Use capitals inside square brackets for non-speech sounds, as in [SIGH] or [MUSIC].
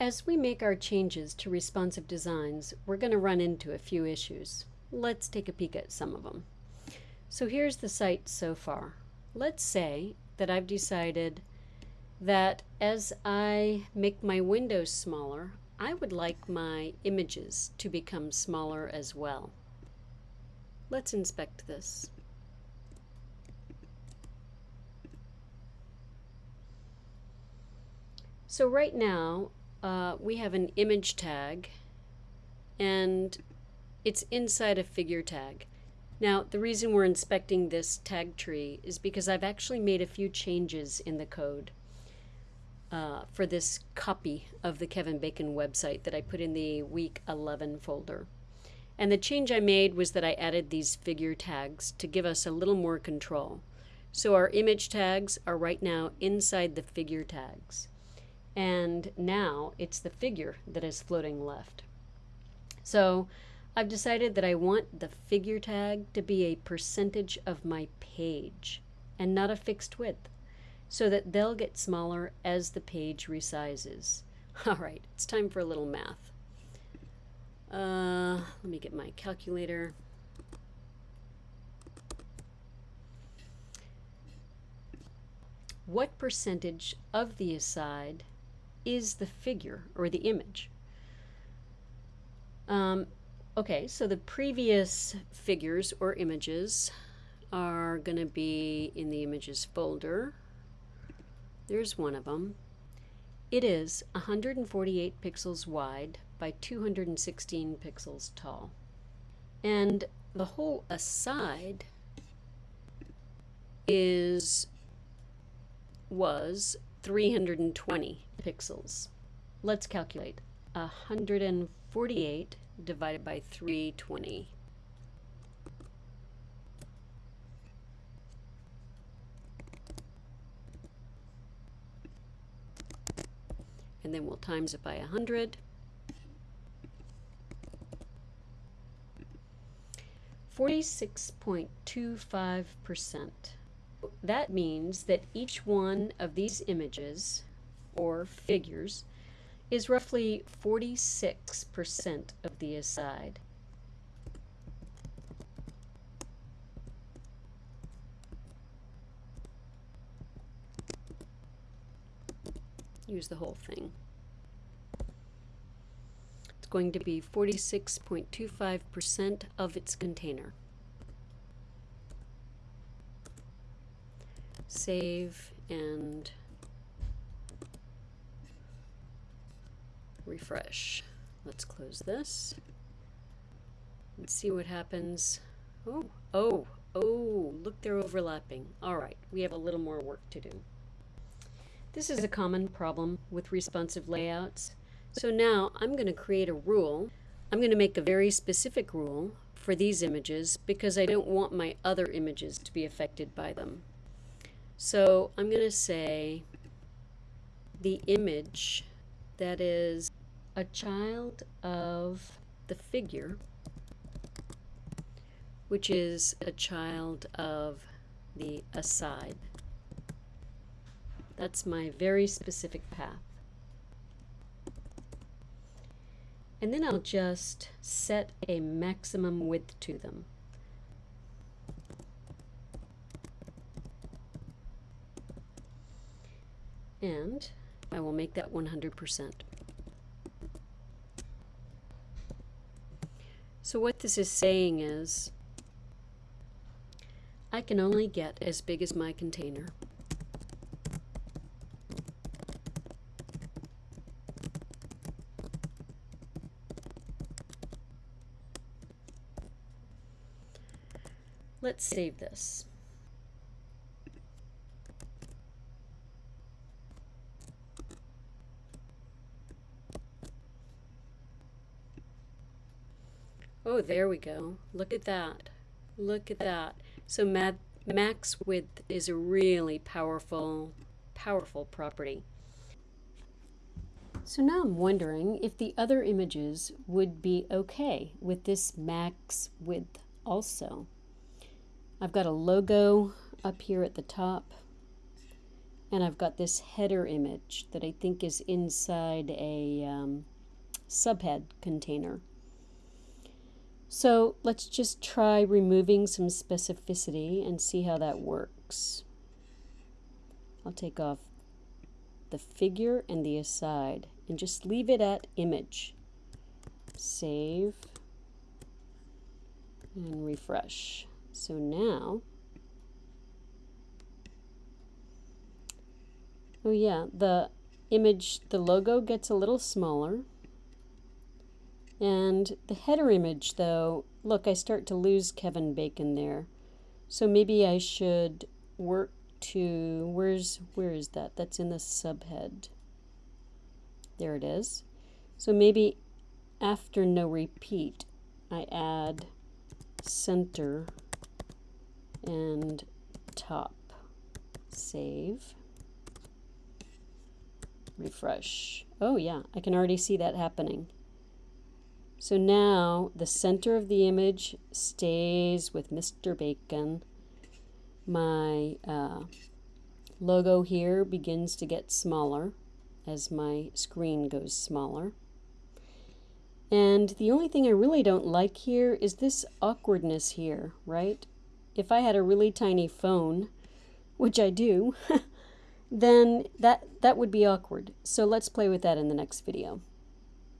As we make our changes to responsive designs, we're going to run into a few issues. Let's take a peek at some of them. So here's the site so far. Let's say that I've decided that as I make my windows smaller, I would like my images to become smaller as well. Let's inspect this. So right now, uh, we have an image tag and it's inside a figure tag. Now, the reason we're inspecting this tag tree is because I've actually made a few changes in the code uh, for this copy of the Kevin Bacon website that I put in the week 11 folder. And the change I made was that I added these figure tags to give us a little more control. So our image tags are right now inside the figure tags. And now it's the figure that is floating left. So I've decided that I want the figure tag to be a percentage of my page and not a fixed width so that they'll get smaller as the page resizes. [LAUGHS] All right, it's time for a little math. Uh, let me get my calculator. What percentage of the aside is the figure or the image? Um, okay, so the previous figures or images are going to be in the images folder. There's one of them. It is 148 pixels wide by 216 pixels tall. And the whole aside is was 320 pixels. Let's calculate. 148 divided by 320. And then we'll times it by 100. 46.25%. That means that each one of these images or figures is roughly 46% of the aside. Use the whole thing. It's going to be 46.25% of its container. Save and refresh. Let's close this and see what happens. Oh, oh, oh, look, they're overlapping. All right, we have a little more work to do. This is a common problem with responsive layouts. So now I'm going to create a rule. I'm going to make a very specific rule for these images because I don't want my other images to be affected by them. So I'm going to say the image that is a child of the figure, which is a child of the aside. That's my very specific path. And then I'll just set a maximum width to them. And I will make that 100%. So what this is saying is, I can only get as big as my container. Let's save this. Oh, there we go. Look at that. Look at that. So max width is a really powerful, powerful property. So now I'm wondering if the other images would be okay with this max width also. I've got a logo up here at the top. and I've got this header image that I think is inside a um, subhead container. So let's just try removing some specificity and see how that works. I'll take off the figure and the aside and just leave it at image. Save and refresh. So now, oh yeah, the image, the logo gets a little smaller. And the header image though, look, I start to lose Kevin Bacon there. So maybe I should work to, where's, where is that? That's in the subhead. There it is. So maybe after no repeat, I add center and top. Save. Refresh. Oh yeah, I can already see that happening. So now the center of the image stays with Mr. Bacon. My uh, logo here begins to get smaller as my screen goes smaller. And the only thing I really don't like here is this awkwardness here, right? If I had a really tiny phone, which I do, [LAUGHS] then that, that would be awkward. So let's play with that in the next video.